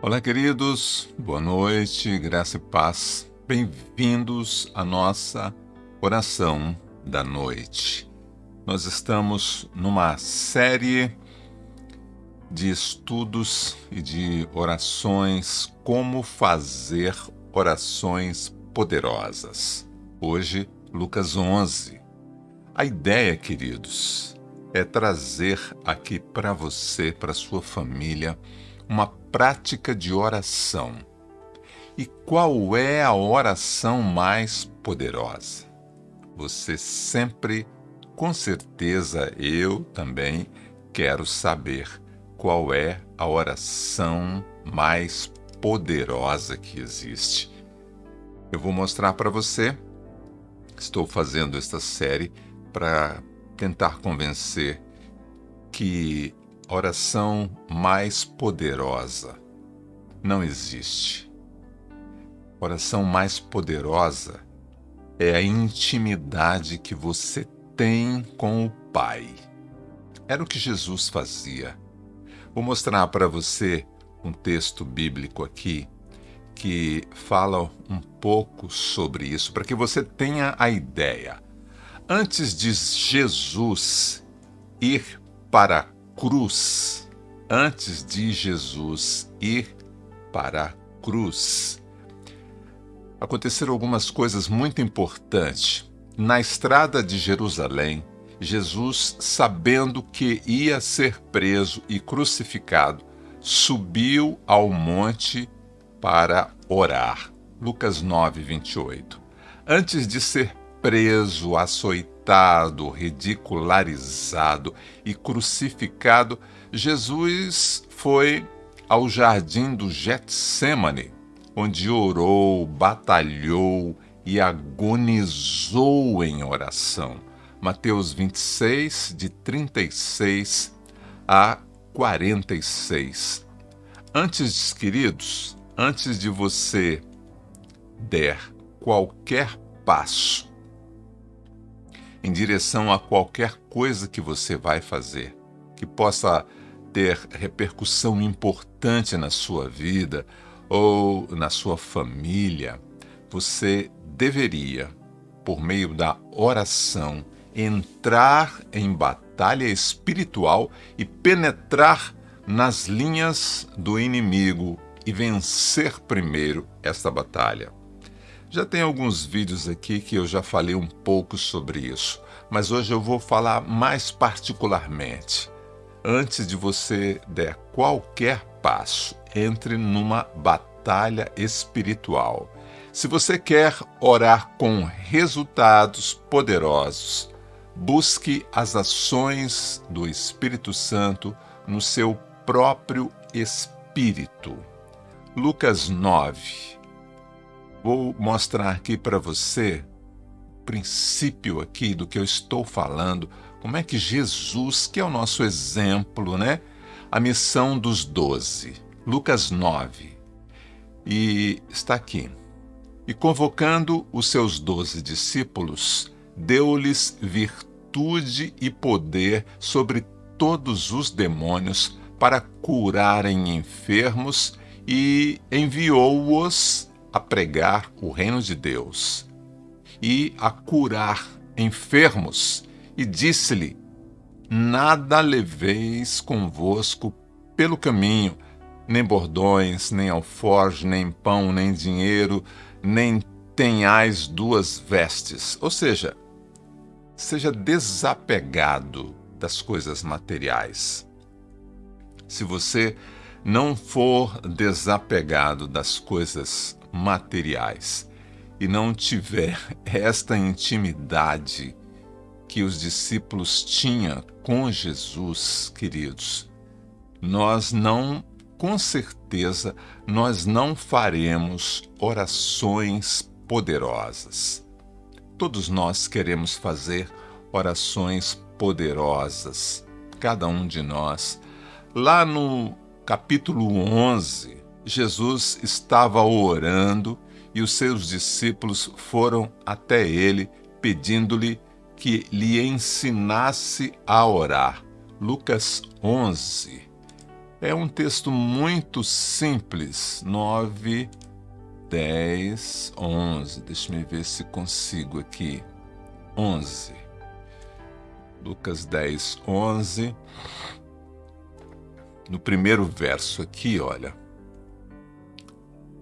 Olá, queridos, boa noite, graça e paz. Bem-vindos à nossa oração da noite. Nós estamos numa série de estudos e de orações, como fazer orações poderosas. Hoje, Lucas 11. A ideia, queridos, é trazer aqui para você, para sua família, uma prática de oração. E qual é a oração mais poderosa? Você sempre, com certeza, eu também quero saber qual é a oração mais poderosa que existe. Eu vou mostrar para você. Estou fazendo esta série para tentar convencer que oração mais poderosa não existe. Oração mais poderosa é a intimidade que você tem com o Pai. Era o que Jesus fazia. Vou mostrar para você um texto bíblico aqui que fala um pouco sobre isso, para que você tenha a ideia. Antes de Jesus ir para cruz, antes de Jesus ir para a cruz, aconteceram algumas coisas muito importantes. Na estrada de Jerusalém, Jesus, sabendo que ia ser preso e crucificado, subiu ao monte para orar. Lucas 9, 28. Antes de ser preso, açoitado, ridicularizado e crucificado, Jesus foi ao jardim do Getsemane, onde orou, batalhou e agonizou em oração. Mateus 26, de 36 a 46. Antes, queridos, antes de você der qualquer passo em direção a qualquer coisa que você vai fazer, que possa ter repercussão importante na sua vida ou na sua família, você deveria, por meio da oração, entrar em batalha espiritual e penetrar nas linhas do inimigo e vencer primeiro esta batalha. Já tem alguns vídeos aqui que eu já falei um pouco sobre isso, mas hoje eu vou falar mais particularmente. Antes de você der qualquer passo, entre numa batalha espiritual. Se você quer orar com resultados poderosos, busque as ações do Espírito Santo no seu próprio espírito. Lucas 9 Vou mostrar aqui para você o princípio aqui do que eu estou falando, como é que Jesus, que é o nosso exemplo, né? A missão dos doze, Lucas 9. E está aqui. E convocando os seus doze discípulos, deu-lhes virtude e poder sobre todos os demônios para curarem enfermos e enviou-os a pregar o reino de Deus e a curar enfermos, e disse-lhe: Nada leveis convosco pelo caminho, nem bordões, nem alforge, nem pão, nem dinheiro, nem tenhais duas vestes. Ou seja, seja desapegado das coisas materiais. Se você não for desapegado das coisas materiais e não tiver esta intimidade que os discípulos tinham com Jesus, queridos, nós não, com certeza, nós não faremos orações poderosas. Todos nós queremos fazer orações poderosas, cada um de nós. Lá no capítulo 11, Jesus estava orando e os seus discípulos foram até ele pedindo-lhe que lhe ensinasse a orar. Lucas 11. É um texto muito simples. 9, 10, 11. Deixa eu ver se consigo aqui. 11. Lucas 10, 11. No primeiro verso aqui, olha.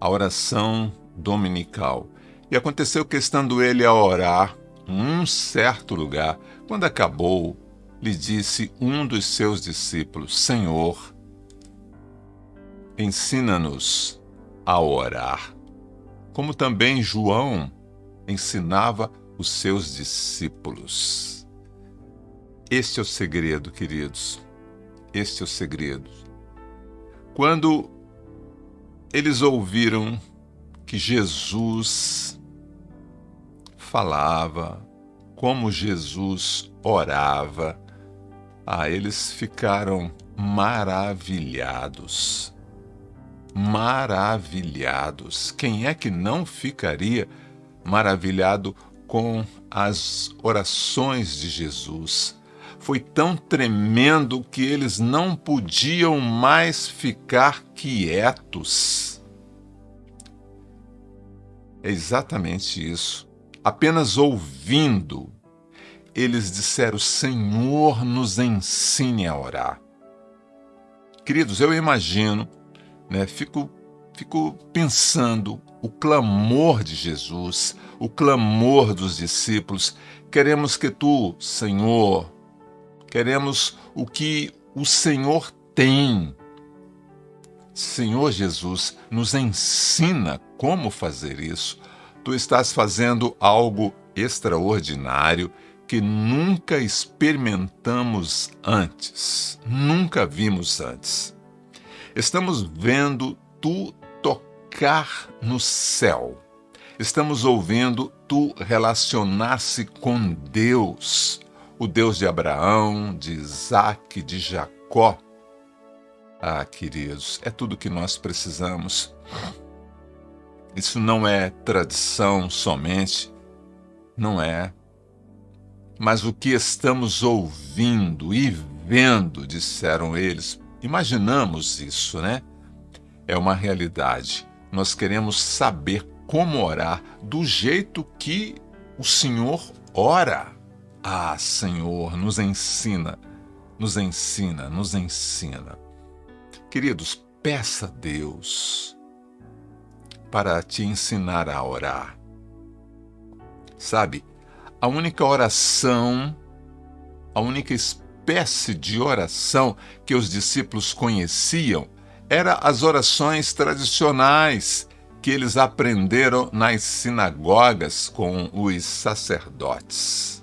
A oração dominical. E aconteceu que, estando ele a orar, um certo lugar, quando acabou, lhe disse um dos seus discípulos: Senhor, ensina-nos a orar, como também João ensinava os seus discípulos. Este é o segredo, queridos. Este é o segredo. Quando eles ouviram que Jesus falava, como Jesus orava, ah, eles ficaram maravilhados. Maravilhados. Quem é que não ficaria maravilhado com as orações de Jesus? Foi tão tremendo que eles não podiam mais ficar quietos. É exatamente isso apenas ouvindo, eles disseram: Senhor, nos ensine a orar. Queridos, eu imagino, né, fico, fico pensando o clamor de Jesus, o clamor dos discípulos. Queremos que tu, Senhor, queremos o que o Senhor tem. Senhor Jesus, nos ensina como fazer isso tu estás fazendo algo extraordinário que nunca experimentamos antes, nunca vimos antes. Estamos vendo tu tocar no céu. Estamos ouvindo tu relacionar-se com Deus, o Deus de Abraão, de Isaac, de Jacó. Ah, queridos, é tudo que nós precisamos. Isso não é tradição somente, não é. Mas o que estamos ouvindo e vendo, disseram eles, imaginamos isso, né? É uma realidade. Nós queremos saber como orar do jeito que o Senhor ora. Ah, Senhor, nos ensina, nos ensina, nos ensina. Queridos, peça a Deus para te ensinar a orar. Sabe, a única oração, a única espécie de oração que os discípulos conheciam era as orações tradicionais que eles aprenderam nas sinagogas com os sacerdotes.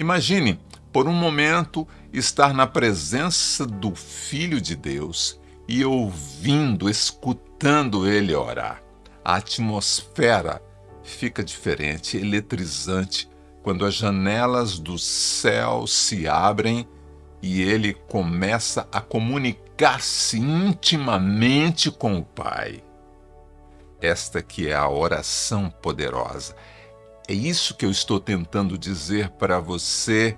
Imagine, por um momento, estar na presença do Filho de Deus e ouvindo, escutando ele orar a atmosfera fica diferente, eletrizante, quando as janelas do céu se abrem e ele começa a comunicar-se intimamente com o Pai. Esta que é a oração poderosa. É isso que eu estou tentando dizer para você.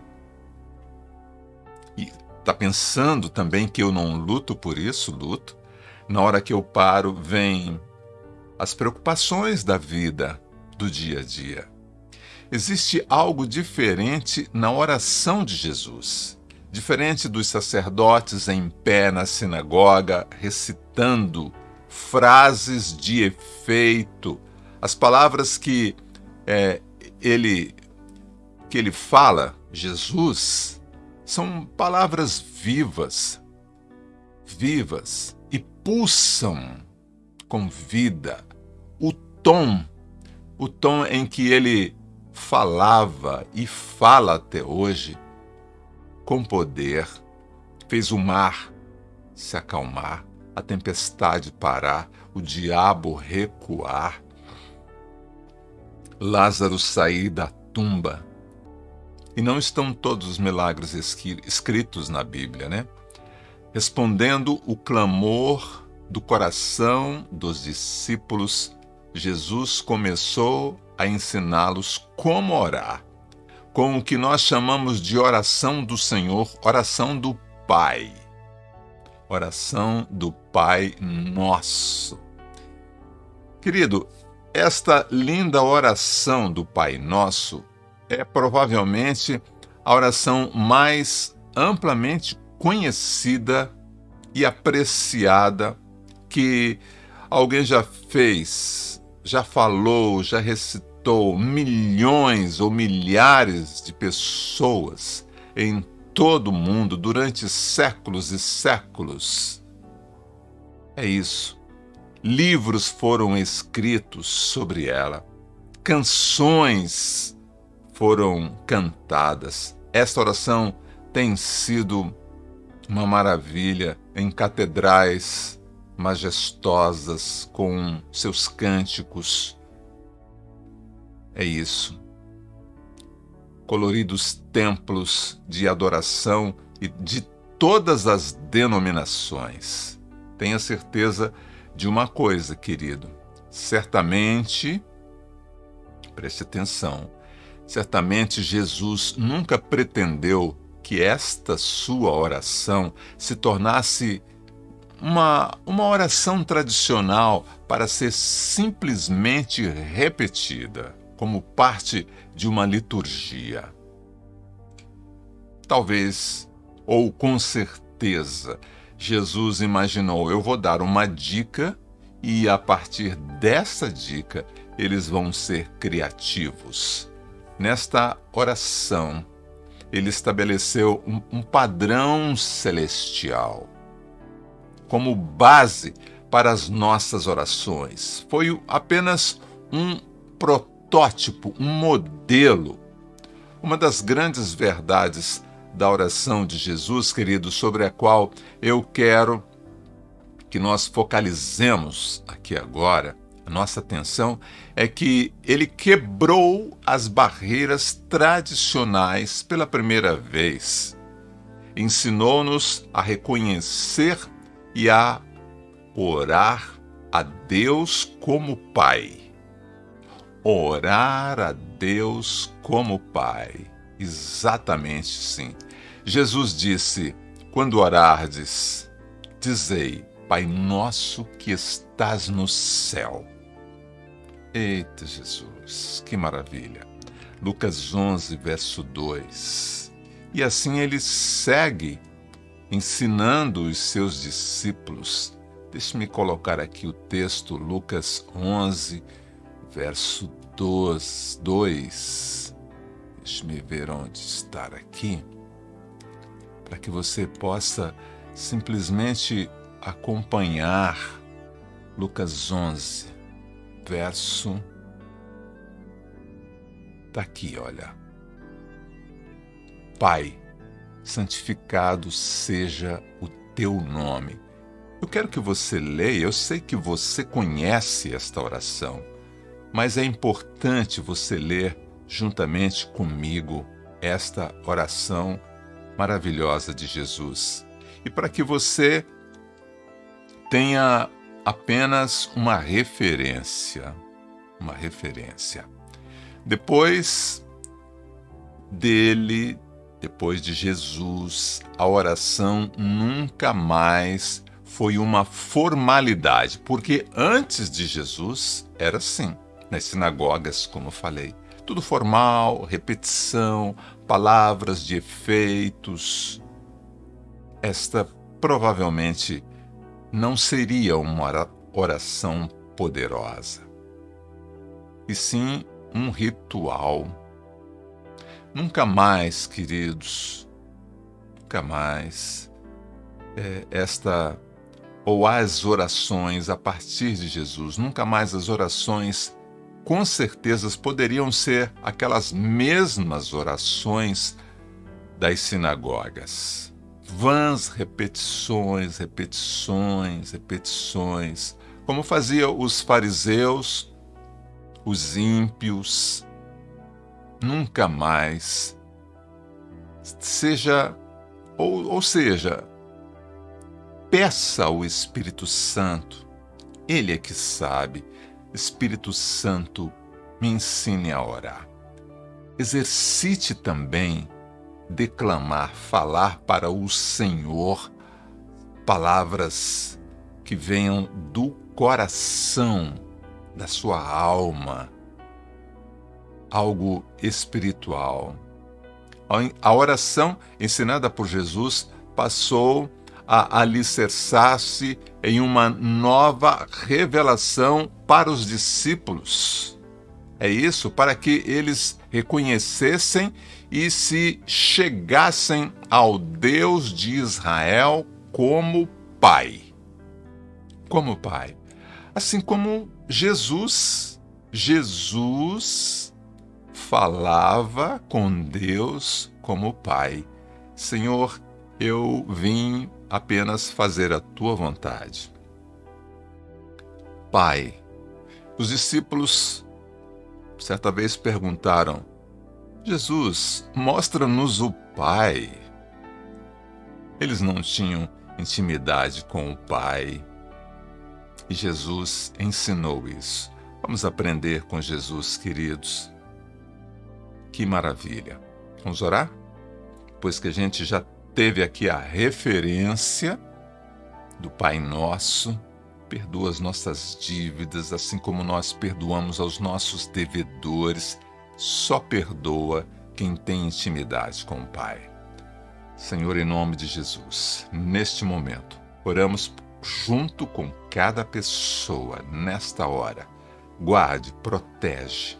E está pensando também que eu não luto por isso? Luto. Na hora que eu paro, vem as preocupações da vida, do dia a dia. Existe algo diferente na oração de Jesus. Diferente dos sacerdotes em pé na sinagoga, recitando frases de efeito, as palavras que é, ele que ele fala, Jesus, são palavras vivas, vivas e pulsam com vida, o tom, o tom em que ele falava e fala até hoje, com poder, fez o mar se acalmar, a tempestade parar, o diabo recuar, Lázaro sair da tumba. E não estão todos os milagres escritos na Bíblia, né? Respondendo o clamor do coração dos discípulos Jesus começou a ensiná-los como orar, com o que nós chamamos de oração do Senhor, oração do Pai. oração do Pai Nosso. Querido, esta linda oração do Pai Nosso é provavelmente a oração mais amplamente conhecida e apreciada que alguém já fez, já falou, já recitou milhões ou milhares de pessoas em todo o mundo durante séculos e séculos. É isso. Livros foram escritos sobre ela, canções foram cantadas. Esta oração tem sido uma maravilha em catedrais majestosas com seus cânticos. É isso. Coloridos templos de adoração e de todas as denominações. Tenha certeza de uma coisa, querido. Certamente, preste atenção, certamente Jesus nunca pretendeu que esta sua oração se tornasse uma, uma oração tradicional para ser simplesmente repetida, como parte de uma liturgia. Talvez, ou com certeza, Jesus imaginou: eu vou dar uma dica e a partir dessa dica eles vão ser criativos. Nesta oração, ele estabeleceu um, um padrão celestial como base para as nossas orações. Foi apenas um protótipo, um modelo. Uma das grandes verdades da oração de Jesus, querido, sobre a qual eu quero que nós focalizemos aqui agora, a nossa atenção, é que ele quebrou as barreiras tradicionais pela primeira vez. Ensinou-nos a reconhecer e a orar a Deus como Pai. Orar a Deus como Pai. Exatamente sim. Jesus disse: Quando orardes, dizei: Pai nosso que estás no céu. Eita Jesus, que maravilha. Lucas 11, verso 2. E assim ele segue ensinando os seus discípulos. Deixe-me colocar aqui o texto, Lucas 11, verso 2. Deixe-me ver onde está aqui, para que você possa simplesmente acompanhar Lucas 11, verso. Está aqui, olha. Pai, santificado seja o teu nome. Eu quero que você leia, eu sei que você conhece esta oração, mas é importante você ler juntamente comigo esta oração maravilhosa de Jesus. E para que você tenha apenas uma referência, uma referência. Depois dele depois de Jesus, a oração nunca mais foi uma formalidade, porque antes de Jesus era assim, nas sinagogas, como falei. Tudo formal, repetição, palavras de efeitos. Esta provavelmente não seria uma oração poderosa, e sim um ritual Nunca mais, queridos, nunca mais é, esta ou as orações a partir de Jesus, nunca mais as orações com certeza poderiam ser aquelas mesmas orações das sinagogas. Vãs repetições, repetições, repetições, como faziam os fariseus, os ímpios, nunca mais. Seja, ou, ou seja, peça ao Espírito Santo, Ele é que sabe. Espírito Santo, me ensine a orar. Exercite também declamar, falar para o Senhor palavras que venham do coração, da sua alma, algo espiritual. A oração ensinada por Jesus passou a alicerçar-se em uma nova revelação para os discípulos. É isso, para que eles reconhecessem e se chegassem ao Deus de Israel como Pai. Como Pai. Assim como Jesus, Jesus falava com Deus como Pai. Senhor, eu vim apenas fazer a tua vontade. Pai, os discípulos certa vez perguntaram: Jesus, mostra-nos o Pai. Eles não tinham intimidade com o Pai. E Jesus ensinou isso. Vamos aprender com Jesus, queridos. Que maravilha. Vamos orar? Pois que a gente já teve aqui a referência do Pai Nosso, perdoa as nossas dívidas, assim como nós perdoamos aos nossos devedores. Só perdoa quem tem intimidade com o Pai. Senhor, em nome de Jesus, neste momento, oramos junto com cada pessoa nesta hora. Guarde, protege,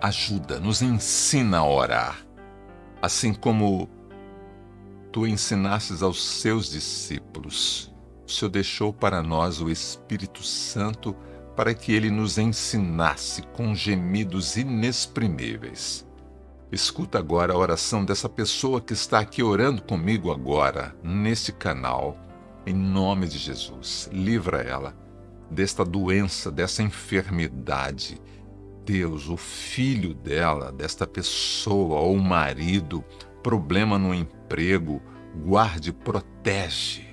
ajuda, nos ensina a orar, assim como tu ensinastes aos seus discípulos. O Senhor deixou para nós o Espírito Santo para que ele nos ensinasse com gemidos inexprimíveis. Escuta agora a oração dessa pessoa que está aqui orando comigo agora, neste canal em nome de Jesus, livra ela desta doença, dessa enfermidade. Deus, o filho dela, desta pessoa ou marido, problema no emprego, guarde, protege.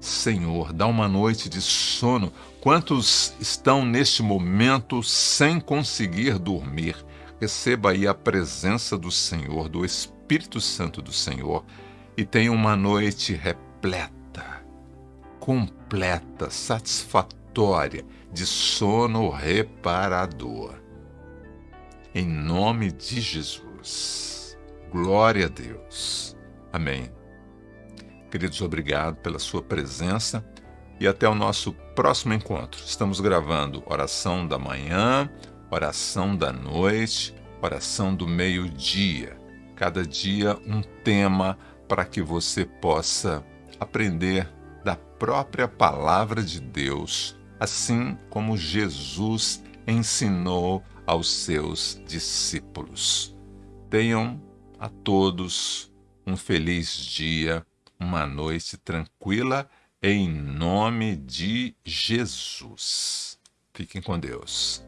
Senhor, dá uma noite de sono. Quantos estão neste momento sem conseguir dormir? Receba aí a presença do Senhor, do Espírito Santo do Senhor, e tenha uma noite repleta completa, satisfatória, de sono reparador. Em nome de Jesus. Glória a Deus. Amém. Queridos, obrigado pela sua presença e até o nosso próximo encontro. Estamos gravando oração da manhã, oração da noite, oração do meio-dia. Cada dia um tema para que você possa aprender da própria palavra de Deus, assim como Jesus ensinou aos seus discípulos. Tenham a todos um feliz dia, uma noite tranquila, em nome de Jesus. Fiquem com Deus.